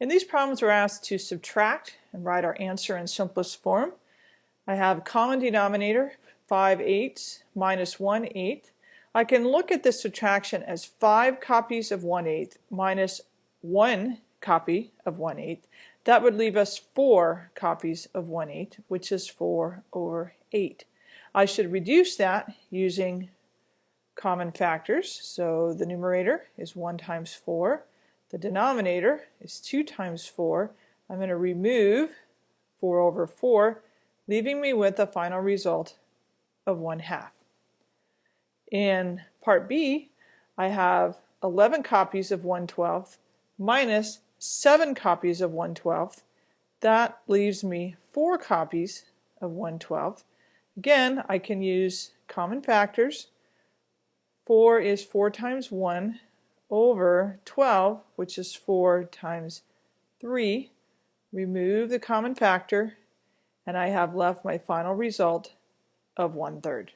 In these problems we're asked to subtract and write our answer in simplest form. I have common denominator 5 eighths minus 1 eighth. I can look at this subtraction as 5 copies of 1 eighth minus 1 copy of 1 eighth. That would leave us 4 copies of 1 eighth, which is 4 over 8. I should reduce that using common factors. So the numerator is 1 times 4 the denominator is 2 times 4. I'm going to remove 4 over 4, leaving me with a final result of 1 half. In part B, I have 11 copies of 1 12th minus 7 copies of 1 12th. That leaves me 4 copies of 1 12th. Again, I can use common factors. 4 is 4 times 1, over 12, which is 4 times 3. Remove the common factor, and I have left my final result of 1 third.